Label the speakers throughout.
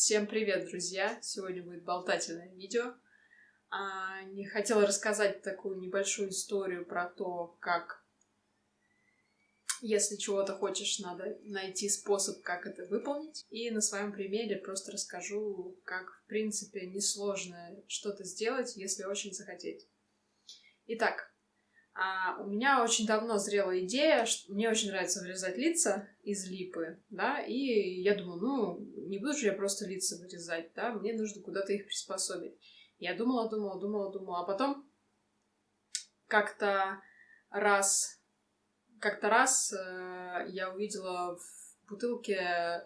Speaker 1: Всем привет, друзья! Сегодня будет болтательное видео. А, не хотела рассказать такую небольшую историю про то, как если чего-то хочешь, надо найти способ, как это выполнить. И на своем примере просто расскажу, как, в принципе, несложно что-то сделать, если очень захотеть. Итак, а у меня очень давно зрела идея, что мне очень нравится вырезать лица из липы, да, и я думаю, ну, не буду же я просто лица вырезать, да, мне нужно куда-то их приспособить. Я думала, думала, думала, думала, а потом как-то раз, как-то раз э, я увидела в бутылке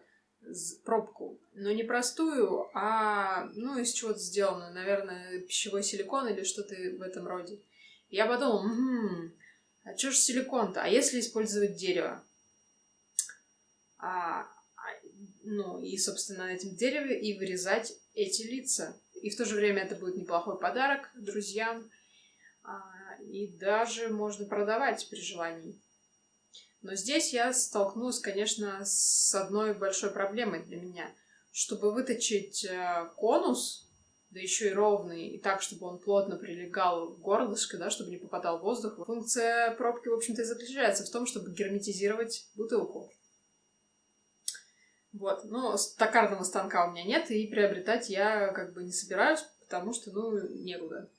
Speaker 1: пробку, но не простую, а, ну, из чего-то сделанную, наверное, пищевой силикон или что-то в этом роде. Я подумала, м-м, а что ж силикон-то? А если использовать дерево? А, а, ну, и, собственно, на этом дереве и вырезать эти лица. И в то же время это будет неплохой подарок друзьям. А, и даже можно продавать при желании. Но здесь я столкнулась, конечно, с одной большой проблемой для меня. Чтобы выточить э, конус, да еще и ровный, и так, чтобы он плотно прилегал к горлышко, да, чтобы не попадал воздух. Функция пробки, в общем-то, и заключается в том, чтобы герметизировать бутылку. Вот, но токарного станка у меня нет, и приобретать я как бы не собираюсь, потому что, ну, некуда.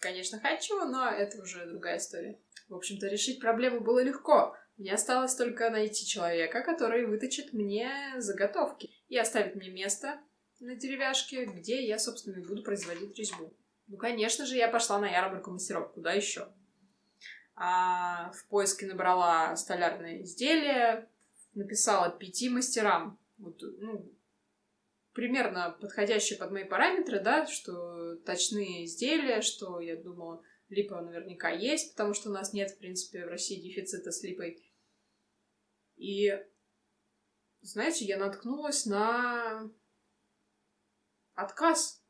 Speaker 1: Конечно, хочу, но это уже другая история. В общем-то, решить проблему было легко. Мне осталось только найти человека, который выточит мне заготовки и оставит мне место, на деревяшке, где я, собственно, и буду производить резьбу. Ну, конечно же, я пошла на ярмарку мастеров. Куда еще? А в поиске набрала столярное изделие, написала пяти мастерам. Вот, ну, примерно подходящие под мои параметры, да, что точные изделия, что я думала, липа наверняка есть, потому что у нас нет, в принципе, в России дефицита с липой. И, знаете, я наткнулась на Отказ?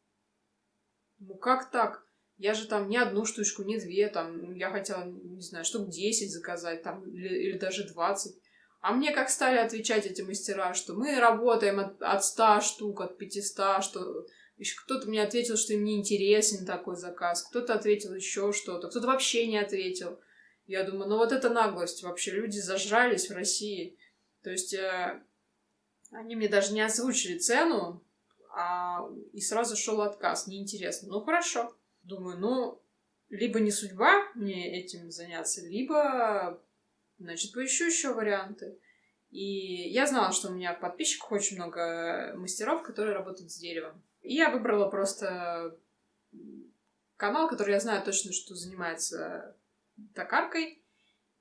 Speaker 1: Ну как так? Я же там не одну штучку, не две, там, я хотела, не знаю, штук 10 заказать, там, или, или даже 20. А мне как стали отвечать эти мастера, что мы работаем от, от 100 штук, от 500, что... Еще кто-то мне ответил, что им не интересен такой заказ, кто-то ответил еще что-то, кто-то вообще не ответил. Я думаю, ну вот это наглость вообще, люди зажрались в России. То есть э, они мне даже не озвучили цену, а, и сразу шел отказ, неинтересно. Ну, хорошо. Думаю, ну, либо не судьба мне этим заняться, либо, значит, поищу еще варианты. И я знала, что у меня в подписчиках очень много мастеров, которые работают с деревом. И я выбрала просто канал, который я знаю точно, что занимается токаркой,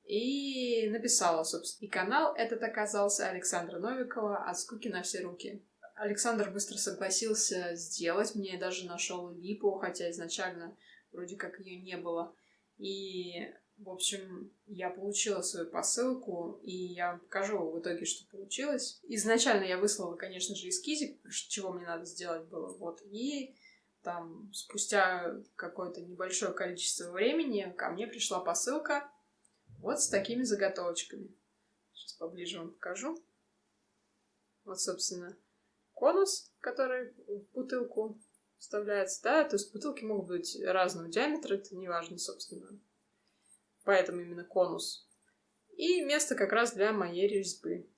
Speaker 1: и написала, собственно. И канал этот оказался Александра Новикова «От скуки на все руки». Александр быстро согласился сделать. Мне даже нашел липу, хотя изначально вроде как ее не было. И, в общем, я получила свою посылку, и я вам покажу в итоге, что получилось. Изначально я выслала, конечно же, эскизик, чего мне надо сделать было. Вот. И там спустя какое-то небольшое количество времени ко мне пришла посылка вот с такими заготовочками. Сейчас поближе вам покажу. Вот, собственно, конус, который в бутылку вставляется, да, то есть бутылки могут быть разного диаметра, это не важно, собственно. Поэтому именно конус. И место как раз для моей резьбы.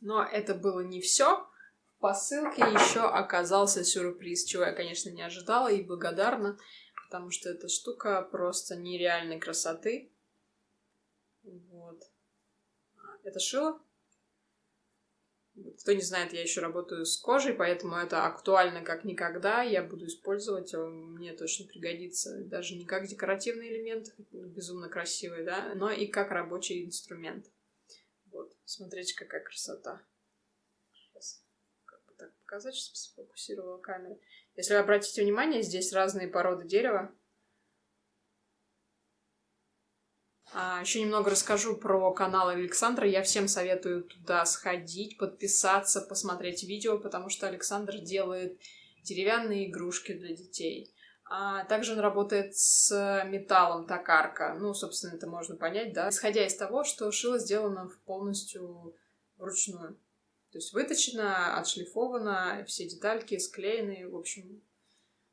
Speaker 1: Но это было не все. В посылке еще оказался сюрприз, чего я, конечно, не ожидала и благодарна, потому что эта штука просто нереальной красоты. Вот. Это шило кто не знает, я еще работаю с кожей, поэтому это актуально как никогда. Я буду использовать, мне точно пригодится. Даже не как декоративный элемент, безумно красивый, да, но и как рабочий инструмент. Вот, смотрите, какая красота. Сейчас как бы так показать, чтобы сфокусировала камеру. Если вы обратите внимание, здесь разные породы дерева. А, еще немного расскажу про канал Александра. Я всем советую туда сходить, подписаться, посмотреть видео, потому что Александр делает деревянные игрушки для детей. А также он работает с металлом токарка. Ну, собственно, это можно понять, да. Исходя из того, что шило сделано полностью вручную. То есть выточено, отшлифовано, все детальки склеены, в общем,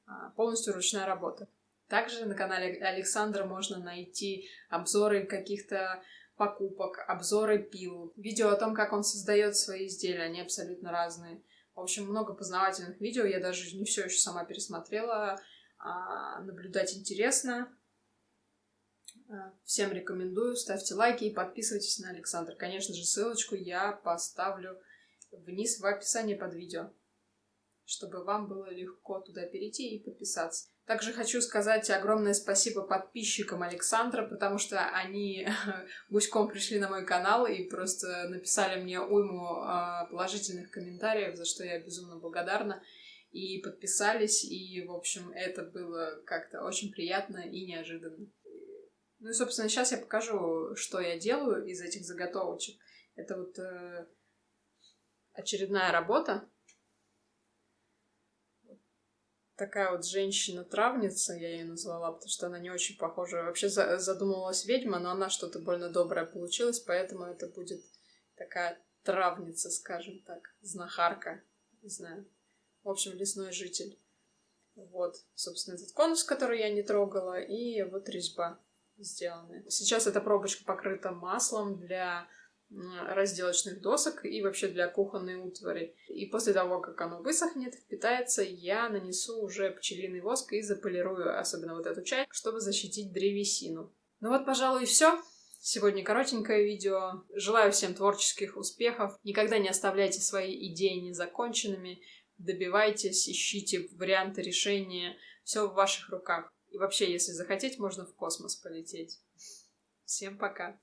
Speaker 1: а, полностью ручная работа. Также на канале Александра можно найти обзоры каких-то покупок, обзоры пил, видео о том, как он создает свои изделия, они абсолютно разные. В общем, много познавательных видео, я даже не все еще сама пересмотрела, а наблюдать интересно. А, всем рекомендую, ставьте лайки и подписывайтесь на Александра. Конечно же, ссылочку я поставлю вниз в описании под видео, чтобы вам было легко туда перейти и подписаться. Также хочу сказать огромное спасибо подписчикам Александра, потому что они гуськом пришли на мой канал и просто написали мне уйму а, положительных комментариев, за что я безумно благодарна. И подписались, и, в общем, это было как-то очень приятно и неожиданно. Ну и, собственно, сейчас я покажу, что я делаю из этих заготовочек. Это вот э, очередная работа. Такая вот женщина-травница, я ее назвала, потому что она не очень похожа. Вообще задумывалась ведьма, но она что-то больно доброе получилась, поэтому это будет такая травница, скажем так, знахарка, не знаю. В общем, лесной житель. Вот, собственно, этот конус, который я не трогала, и вот резьба сделаны. Сейчас эта пробочка покрыта маслом для разделочных досок и вообще для кухонной утвари. И после того, как оно высохнет, впитается, я нанесу уже пчелиный воск и заполирую, особенно вот эту часть, чтобы защитить древесину. Ну вот, пожалуй, и все. Сегодня коротенькое видео. Желаю всем творческих успехов. Никогда не оставляйте свои идеи незаконченными. Добивайтесь, ищите варианты решения. Все в ваших руках. И вообще, если захотеть, можно в космос полететь. Всем пока!